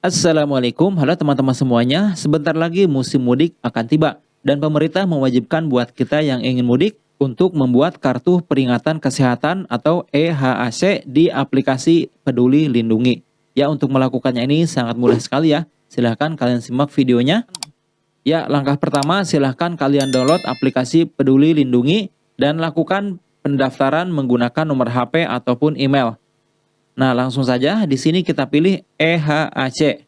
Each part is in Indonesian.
Assalamualaikum, halo teman-teman semuanya. Sebentar lagi musim mudik akan tiba dan pemerintah mewajibkan buat kita yang ingin mudik untuk membuat kartu peringatan kesehatan atau EHAC di aplikasi Peduli Lindungi. Ya, untuk melakukannya ini sangat mudah sekali ya. Silahkan kalian simak videonya. Ya, langkah pertama silahkan kalian download aplikasi Peduli Lindungi dan lakukan pendaftaran menggunakan nomor HP ataupun email. Nah, langsung saja di sini kita pilih EHAC.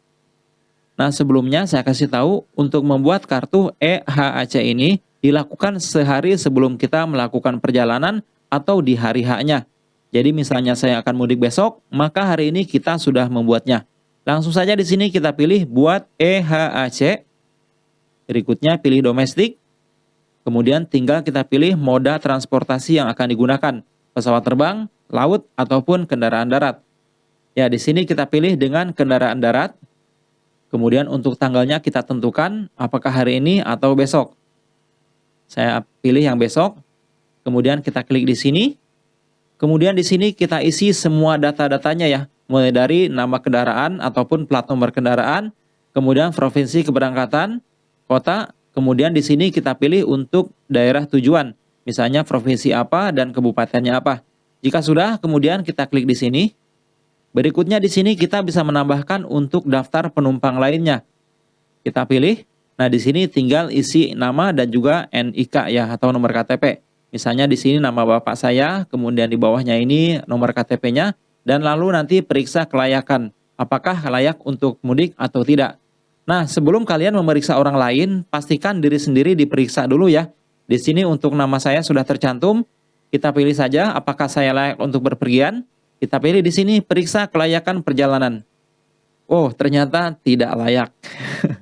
Nah, sebelumnya saya kasih tahu untuk membuat kartu EHAC ini dilakukan sehari sebelum kita melakukan perjalanan atau di hari haknya. Jadi misalnya saya akan mudik besok, maka hari ini kita sudah membuatnya. Langsung saja di sini kita pilih buat EHAC. Berikutnya pilih domestik. Kemudian tinggal kita pilih moda transportasi yang akan digunakan. Pesawat terbang, laut, ataupun kendaraan darat. Ya, di sini kita pilih dengan kendaraan darat. Kemudian untuk tanggalnya kita tentukan apakah hari ini atau besok. Saya pilih yang besok. Kemudian kita klik di sini. Kemudian di sini kita isi semua data-datanya ya. Mulai dari nama kendaraan ataupun plat nomor kendaraan. Kemudian provinsi keberangkatan, kota. Kemudian di sini kita pilih untuk daerah tujuan. Misalnya provinsi apa dan kabupatennya apa. Jika sudah, kemudian kita klik di sini. Berikutnya di sini kita bisa menambahkan untuk daftar penumpang lainnya. Kita pilih. Nah, di sini tinggal isi nama dan juga NIK ya atau nomor KTP. Misalnya di sini nama bapak saya, kemudian di bawahnya ini nomor KTP-nya dan lalu nanti periksa kelayakan apakah layak untuk mudik atau tidak. Nah, sebelum kalian memeriksa orang lain, pastikan diri sendiri diperiksa dulu ya. Di sini untuk nama saya sudah tercantum, kita pilih saja apakah saya layak untuk berpergian. Kita pilih di sini periksa kelayakan perjalanan. Oh, ternyata tidak layak.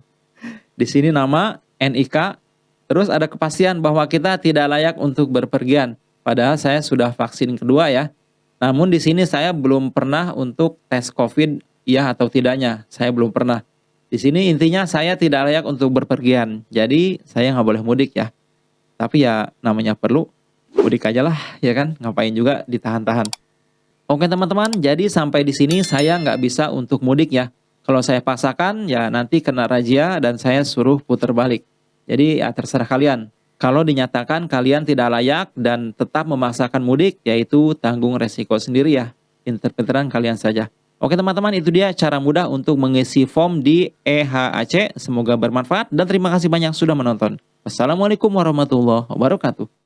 di sini nama NIK, terus ada kepastian bahwa kita tidak layak untuk berpergian. Padahal saya sudah vaksin kedua ya. Namun di sini saya belum pernah untuk tes COVID ya atau tidaknya. Saya belum pernah. Di sini intinya saya tidak layak untuk berpergian. Jadi saya nggak boleh mudik ya. Tapi ya namanya perlu mudik aja lah ya kan. Ngapain juga ditahan-tahan. Oke teman-teman, jadi sampai di sini saya nggak bisa untuk mudik ya. Kalau saya paksakan ya nanti kena razia dan saya suruh putar balik. Jadi ya terserah kalian. Kalau dinyatakan kalian tidak layak dan tetap memaksakan mudik, yaitu tanggung resiko sendiri ya. Pinter-pinteran kalian saja. Oke teman-teman, itu dia cara mudah untuk mengisi form di EHAC. Semoga bermanfaat dan terima kasih banyak sudah menonton. Wassalamualaikum warahmatullahi wabarakatuh.